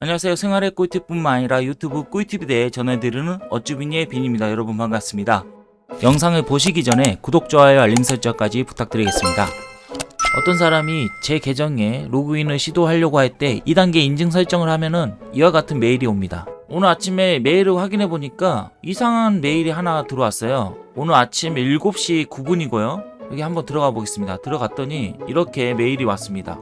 안녕하세요. 생활의 꿀팁뿐만 아니라 유튜브 꿀팁에 대해 전해드리는 어쭈비니의 빈입니다. 여러분 반갑습니다. 영상을 보시기 전에 구독, 좋아요, 알림 설정까지 부탁드리겠습니다. 어떤 사람이 제 계정에 로그인을 시도하려고 할 때 2단계 인증 설정을 하면은 이와 같은 메일이 옵니다. 오늘 아침에 메일을 확인해 보니까 이상한 메일이 하나 들어왔어요. 오늘 아침 7시 9분이고요. 여기 한번 들어가 보겠습니다. 들어갔더니 이렇게 메일이 왔습니다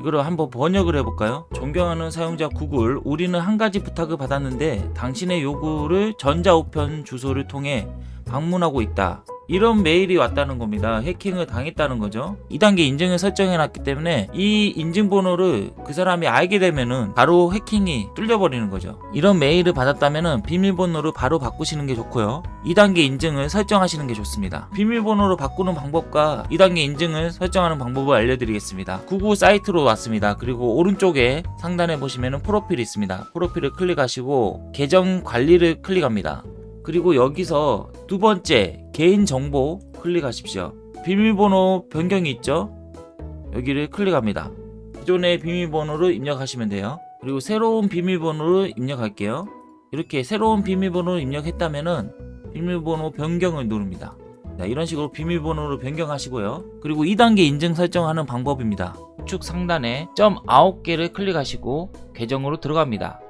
이거를 한번 번역을 해볼까요? 존경하는 사용자 구글 우리는 한 가지 부탁을 받았는데 당신의 요구를 전자우편 주소를 통해 방문하고 있다 이런 메일이 왔다는 겁니다. 해킹을 당했다는 거죠. 2단계 인증을 설정해 놨기 때문에 이 인증번호를 그 사람이 알게 되면은 바로 해킹이 뚫려버리는 거죠. 이런 메일을 받았다면은 비밀번호를 바로 바꾸시는 게 좋고요. 2단계 인증을 설정하시는 게 좋습니다. 비밀번호로 바꾸는 방법과 2단계 인증을 설정하는 방법을 알려드리겠습니다. 구글 사이트로 왔습니다. 그리고 오른쪽에 상단에 보시면은 프로필이 있습니다. 프로필을 클릭하시고 계정 관리를 클릭합니다 그리고 여기서 두 번째 개인정보 클릭하십시오. 비밀번호 변경이 있죠? 여기를 클릭합니다. 기존의 비밀번호를 입력하시면 돼요. 그리고 새로운 비밀번호를 입력할게요. 이렇게 새로운 비밀번호를 입력했다면은 비밀번호 변경을 누릅니다. 자, 이런 식으로 비밀번호를 변경하시고요. 그리고 2단계 인증 설정하는 방법입니다. 우측 상단에 점 9개를 클릭하시고 계정으로 들어갑니다.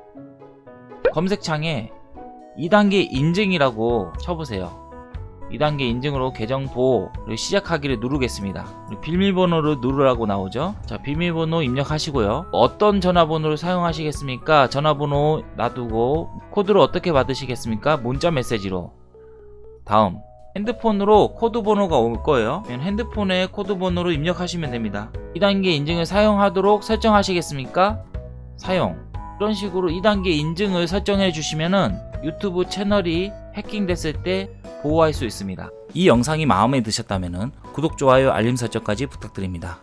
검색창에 2단계 인증이라고 쳐보세요. 2단계 인증으로 계정 보호를 시작하기를 누르겠습니다. 비밀번호를 누르라고 나오죠? 자 비밀번호 입력하시고요. 어떤 전화번호를 사용하시겠습니까? 전화번호 놔두고 코드를 어떻게 받으시겠습니까? 문자 메시지로. 다음 핸드폰으로 코드 번호가 올 거예요. 핸드폰에 코드 번호를 입력하시면 됩니다. 2단계 인증을 사용하도록 설정하시겠습니까? 사용. 이런 식으로 2단계 인증을 설정해 주시면은 유튜브 채널이 해킹됐을 때 보호할 수 있습니다. 이 영상이 마음에 드셨다면 구독, 좋아요, 알림 설정까지 부탁드립니다.